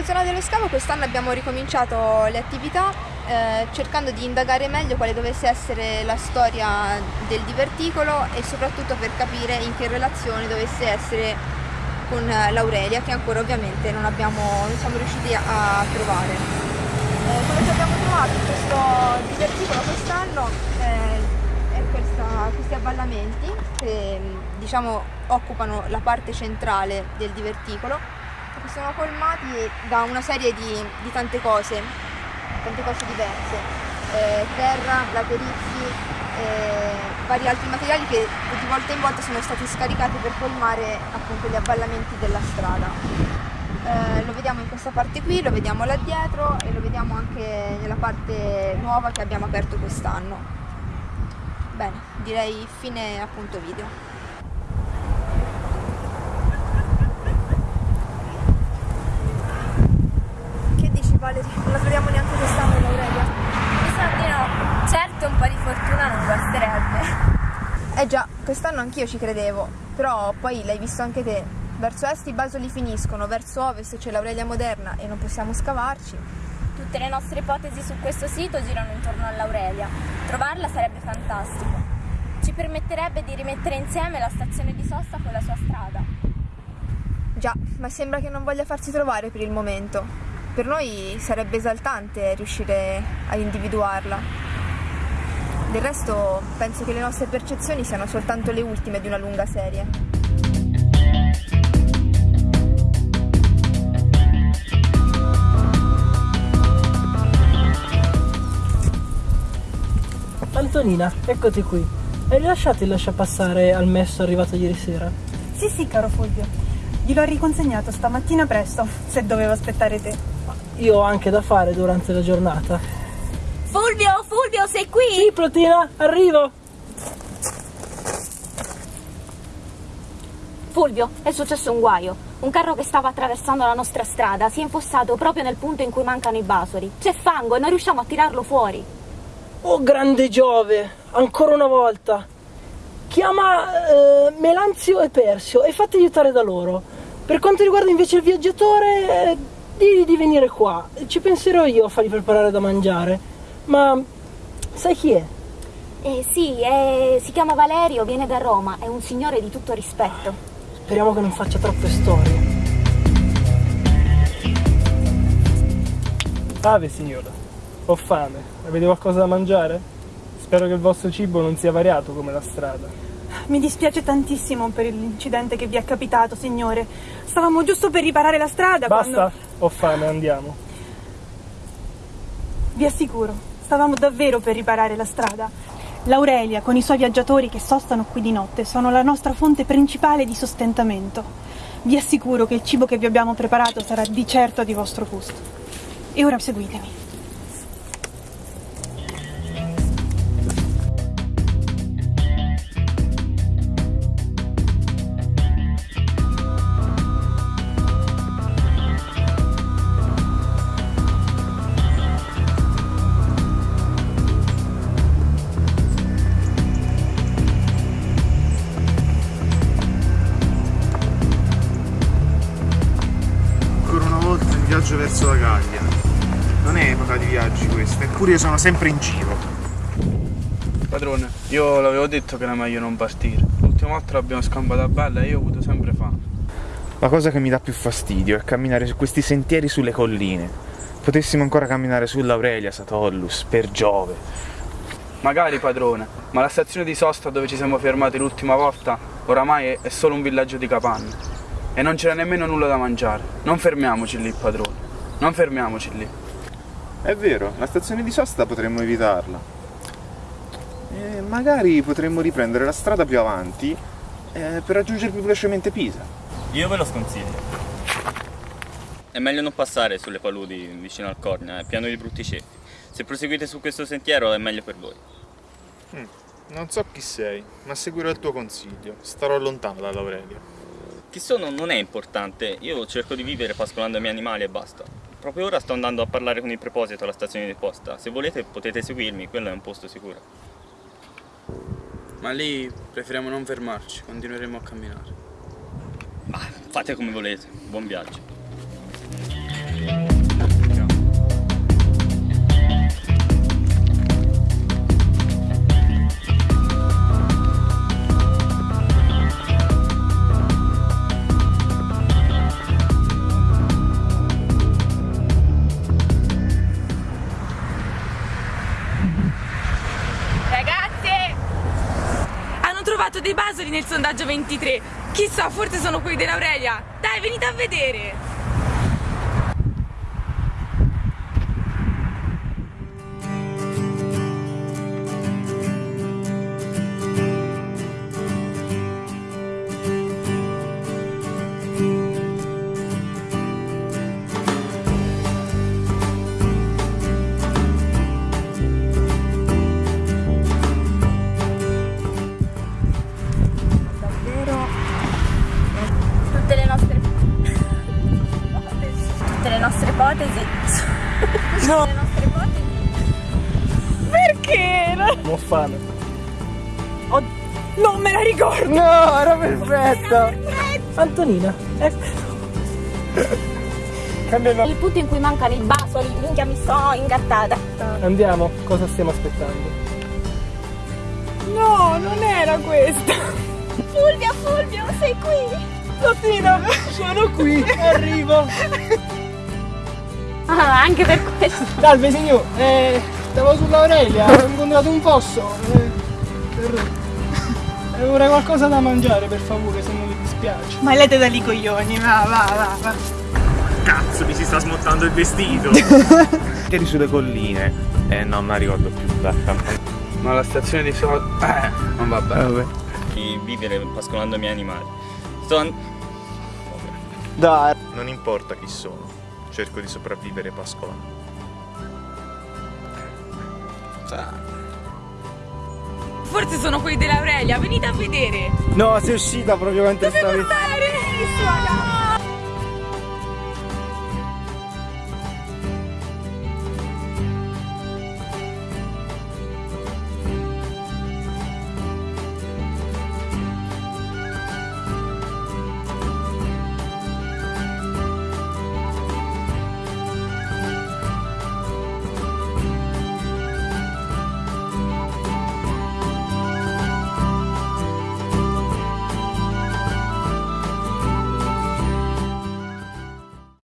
zona dello scavo quest'anno abbiamo ricominciato le attività eh, cercando di indagare meglio quale dovesse essere la storia del diverticolo e soprattutto per capire in che relazione dovesse essere con l'Aurelia che ancora ovviamente non, abbiamo, non siamo riusciti a trovare. Eh, quello che abbiamo trovato in questo diverticolo quest'anno eh, è questa, questi avvallamenti che diciamo occupano la parte centrale del diverticolo sono colmati da una serie di, di tante cose, tante cose diverse, eh, terra, laterizi, eh, vari altri materiali che di volta in volta sono stati scaricati per colmare appunto gli avvallamenti della strada. Eh, lo vediamo in questa parte qui, lo vediamo là dietro e lo vediamo anche nella parte nuova che abbiamo aperto quest'anno. Bene, direi fine appunto video. Valerie, non la troviamo neanche quest'anno l'Aurelia. Di no. Certo un po' di fortuna non basterebbe. Eh già, quest'anno anch'io ci credevo, però poi l'hai visto anche te. Verso est i basoli finiscono, verso ovest c'è l'Aurelia moderna e non possiamo scavarci. Tutte le nostre ipotesi su questo sito girano intorno all'Aurelia. Trovarla sarebbe fantastico. Ci permetterebbe di rimettere insieme la stazione di sosta con la sua strada. Già, ma sembra che non voglia farsi trovare per il momento per noi sarebbe esaltante riuscire a individuarla. Del resto penso che le nostre percezioni siano soltanto le ultime di una lunga serie. Antonina, eccoti qui. Hai rilasciato il lasciapassare al messo arrivato ieri sera? Sì, sì, caro Fulvio. Gliel'ho riconsegnato stamattina presto, se dovevo aspettare te io ho anche da fare durante la giornata. Fulvio, Fulvio, sei qui? Sì, Protina, arrivo. Fulvio, è successo un guaio. Un carro che stava attraversando la nostra strada si è infossato proprio nel punto in cui mancano i basoli. C'è fango e non riusciamo a tirarlo fuori. Oh grande Giove, ancora una volta. Chiama eh, Melanzio e Persio e fatti aiutare da loro. Per quanto riguarda invece il viaggiatore, eh, di, di venire qua, ci penserò io a fargli preparare da mangiare, ma sai chi è? Eh sì, è, si chiama Valerio, viene da Roma, è un signore di tutto rispetto. Speriamo che non faccia troppe storie. Ave signora, ho fame, avete qualcosa da mangiare? Spero che il vostro cibo non sia variato come la strada. Mi dispiace tantissimo per l'incidente che vi è capitato, signore. Stavamo giusto per riparare la strada Basta, quando... ho fame, andiamo. Vi assicuro, stavamo davvero per riparare la strada. L'Aurelia, con i suoi viaggiatori che sostano qui di notte, sono la nostra fonte principale di sostentamento. Vi assicuro che il cibo che vi abbiamo preparato sarà di certo di vostro gusto. E ora seguitemi. Viaggio verso la Gallia. Non è epoca di viaggi questa, eppure io sono sempre in giro. Padrone, io l'avevo detto che era meglio non partire. L'ultima volta l'abbiamo scampata bella e io ho avuto sempre fame. La cosa che mi dà più fastidio è camminare su questi sentieri sulle colline. Potessimo ancora camminare sull'Aurelia, Satollus, per Giove. Magari, padrone, ma la stazione di sosta dove ci siamo fermati l'ultima volta oramai è solo un villaggio di capanne e non c'era nemmeno nulla da mangiare. Non fermiamoci lì, padrone. Non fermiamoci lì. È vero, la stazione di sosta potremmo evitarla. E magari potremmo riprendere la strada più avanti eh, per raggiungere più velocemente Pisa. Io ve lo sconsiglio. È meglio non passare sulle paludi vicino al Corna, è pieno di brutti ceppi. Se proseguite su questo sentiero è meglio per voi. Mm, non so chi sei, ma seguirò il tuo consiglio. Starò lontano dall'Aurelio. Chi sono non è importante, io cerco di vivere pascolando i miei animali e basta. Proprio ora sto andando a parlare con il preposito alla stazione di posta, se volete potete seguirmi, quello è un posto sicuro. Ma lì preferiamo non fermarci, continueremo a camminare. Ma fate come volete, buon viaggio. Nel sondaggio 23. Chissà, forse sono quelli dell'Aurelia. Dai, venite a vedere. Ipotesi No. le nostre ipotesi Perché? Ho fame. Non me la ricordo. No, era perfetta! Antonina, no- Il punto in cui mancano i basoli, minchia mi sto ingattata. Andiamo, cosa stiamo aspettando? No, non era questa. Fulvio Fulvio sei qui Latina, sono qui, arrivo! Ah, anche per questo. Salve signor, eh, stavo sull'Aurelia, ho incontrato un fosso. Eh, per- eh, vorrei qualcosa da mangiare per favore, se non vi dispiace. Ma lete da lì coglioni, va, va, va, va. Cazzo, mi si sta smontando il vestito. Eri sulle colline. Eh no, non la ricordo più. Dai, Ma la stazione di sosta... Eh, non va bene. di vivere pascolando i miei animali. Sto an- Dai. Non importa chi sono, cerco di sopravvivere pascolando. Forse sono quelli dell'Aurelia. Venite a vedere. No, sei uscita proprio mentre stavi... Stare, suona.